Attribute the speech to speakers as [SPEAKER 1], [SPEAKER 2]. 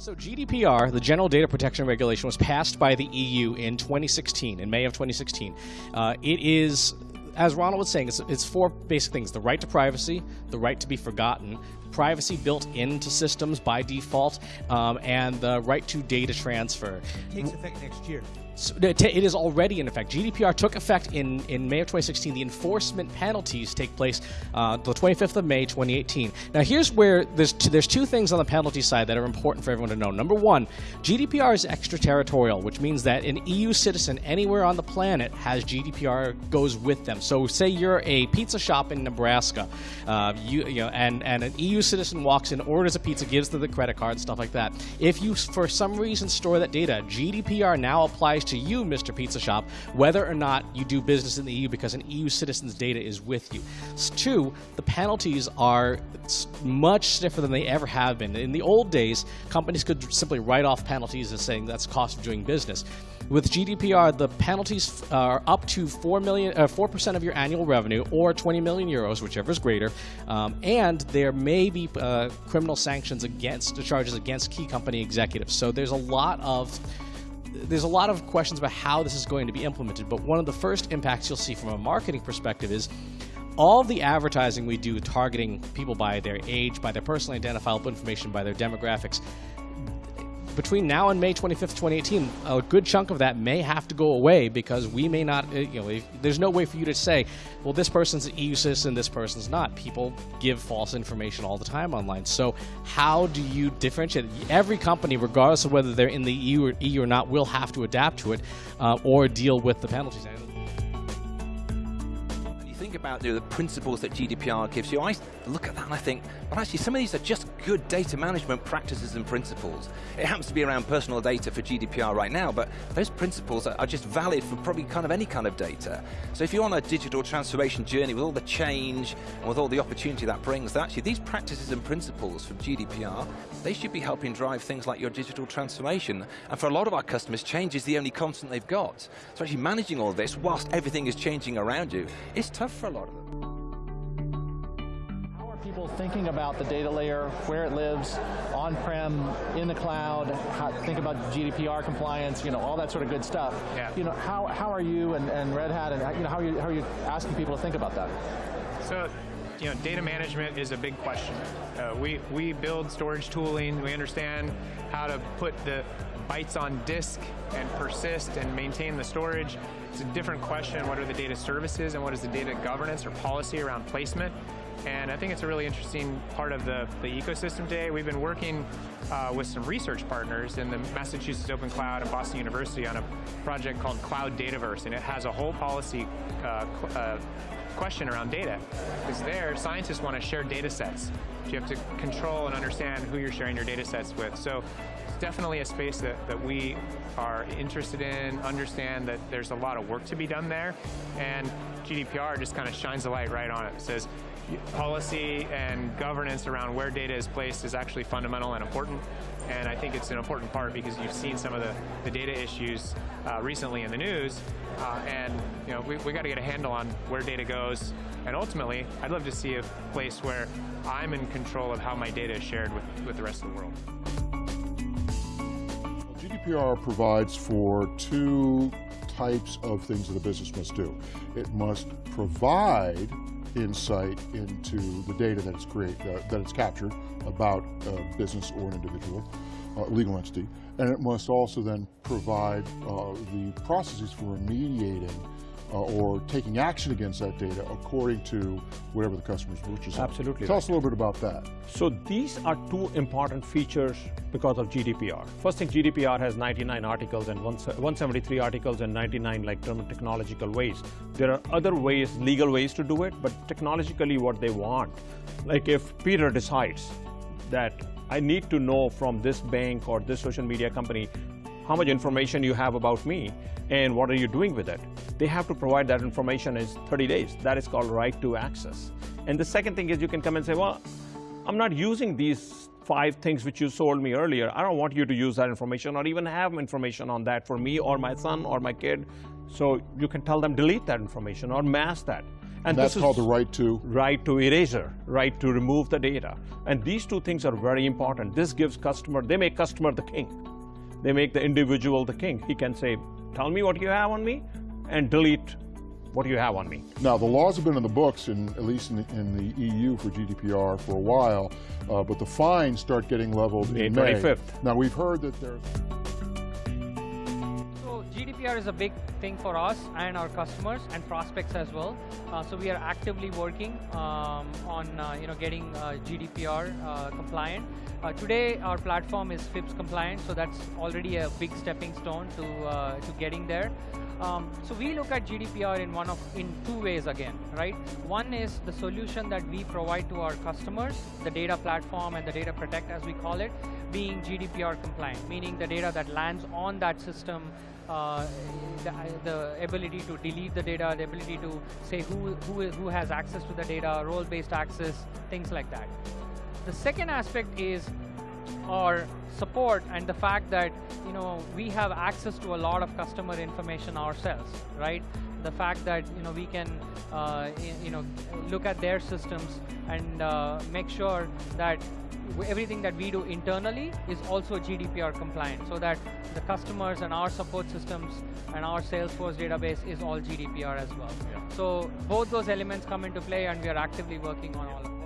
[SPEAKER 1] So GDPR, the General Data Protection Regulation, was passed by the EU in 2016, in May of 2016. Uh, it is as Ronald was saying, it's, it's, four basic things the right to privacy, the right to be forgotten, privacy built into systems by default, um, and the right to data transfer.
[SPEAKER 2] It takes effect next year.
[SPEAKER 1] So it is already in effect. GDPR took effect in, in May of 2016. The enforcement penalties take place uh, the 25th of May 2018. Now, here's where there's two, there's two things on the penalty side that are important for everyone to know. Number one, GDPR is extraterritorial, which means that an EU citizen anywhere on the planet has GDPR goes with them. So, say you're a pizza shop in Nebraska, uh, you, you know, and and an EU citizen walks in, orders a pizza, gives them the credit card, stuff like that. If you, for some reason, store that data, GDPR now applies to you, Mr. Pizza Shop, whether or not you do business in the EU because an EU citizen's data is with you. Two, the penalties are much stiffer than they ever have been. In the old days, companies could simply write off penalties as saying that's cost of doing business. With GDPR, the penalties are up to 4 million, uh, 4% of your annual revenue or 20 million euros, whichever is greater. Um, and there may be uh, criminal sanctions against charges against key company executives. So there's a lot of there's a lot of questions about how this is going to be implemented, but one of the first impacts you'll see from a marketing perspective is all the advertising we do targeting people by their age, by their personally identifiable information, by their demographics, between now and May 25th, 2018, a good chunk of that may have to go away because we may not, uh, you know, there's no way for you to say, well, this person's an EU citizen, this person's not. People give false information all the time online. So how do you differentiate? Every company, regardless of whether they're in the EU or, EU or not, will have to adapt to it uh, or deal with the penalties
[SPEAKER 3] think about you know, the principles that GDPR gives you, I look at that and I think, well actually some of these are just good data management practices and principles. It happens to be around personal data for GDPR right now, but those principles are, just valid for probably kind of any kind of data. So if you're on a digital transformation journey with all the change and with all the opportunity that brings, that actually these practices and principles from GDPR, they should be helping drive things like your digital transformation. And for a lot of our customers, change is the only constant they've got. So actually managing all this whilst everything is changing around you, it's tough for a lot of them.
[SPEAKER 4] How are people thinking about the data layer, where it lives, on-prem, in the cloud, how, think about GDPR compliance, you know, all that sort of good stuff. Yeah. You know, how, how are you and, and Red Hat, and you know, how are you, how are you asking people to think about that?
[SPEAKER 5] So, you know, data management is a big question. Uh, we, we build storage tooling, we understand how to put the bytes on disk and persist and maintain the storage. It's a different question, what are the data services and what is the data governance or policy around placement? And I think it's a really interesting part of the, the ecosystem today. We've been working uh, with some research partners in the Massachusetts Open Cloud and Boston University on a project called Cloud Dataverse, and it has a whole policy uh, uh, question around data. Because there, scientists want to share data sets. You have to control and understand who you're sharing your data sets with. So definitely a space that, that we are interested in, understand that there's a lot of work to be done there, and GDPR just kind of shines a light right on it. It says policy and governance around where data is placed is actually fundamental and important, and I think it's an important part because you've seen some of the, the data issues uh, recently in the news, uh, and you know we, we got to get a handle on where data goes, and ultimately, I'd love to see a place where I'm in control of how my data is shared with, with the rest of the world.
[SPEAKER 6] GDPR provides for two types of things that a business must do. It must provide insight into the data that it's create uh, that it's captured about a business or an individual, uh, legal entity, and it must also then provide uh, the processes for remediating uh, or taking action against that data according to whatever the customer's wishes
[SPEAKER 7] are. Absolutely.
[SPEAKER 6] Tell right. us a little bit about that.
[SPEAKER 7] So these are two important features because of GDPR. First thing, GDPR has 99 articles and 173 articles and 99 like technological ways. There are other ways, legal ways to do it, but technologically what they want. Like if Peter decides that I need to know from this bank or this social media company how much information you have about me and what are you doing with it. They have to provide that information in 30 days. That is called right to access. And the second thing is you can come and say, well, I'm not using these five things which you sold me earlier. I don't want you to use that information or even have information on that for me or my son or my kid. So you can tell them delete that information or mask that. And
[SPEAKER 6] That's
[SPEAKER 7] this is
[SPEAKER 6] called the right to.
[SPEAKER 7] right to erasure, right to remove the data. And these two things are very important. This gives customer, they make customer the king. They make the individual the king. He can say, tell me what you have on me and delete what you have on me.
[SPEAKER 6] Now, the laws have been in the books, in, at least in the, in the EU for GDPR for a while, uh, but the fines start getting leveled
[SPEAKER 7] May
[SPEAKER 6] in May.
[SPEAKER 7] 25th.
[SPEAKER 6] Now, we've heard that there's
[SPEAKER 2] So GDPR is a big thing for us and our customers and prospects as well. Uh, so we are actively working um, on uh, you know getting uh, GDPR uh, compliant. Uh, today our platform is FIPS compliant, so that's already a big stepping stone to uh, to getting there. Um, so we look at GDPR in one of in two ways again, right? One is the solution that we provide to our customers, the data platform and the data protect as we call it, being GDPR compliant, meaning the data that lands on that system, uh, the, the ability to delete the data, the ability to say who, who, who has access to the data, role-based access, things like that. The second aspect is our support and the fact that you know we have access to a lot of customer information ourselves right the fact that you know we can uh, you know look at their systems and uh, make sure that everything that we do internally is also GDPR compliant so that the customers and our support systems and our Salesforce database is all GDPR as well. So both those elements come into play and we are actively working on all of them.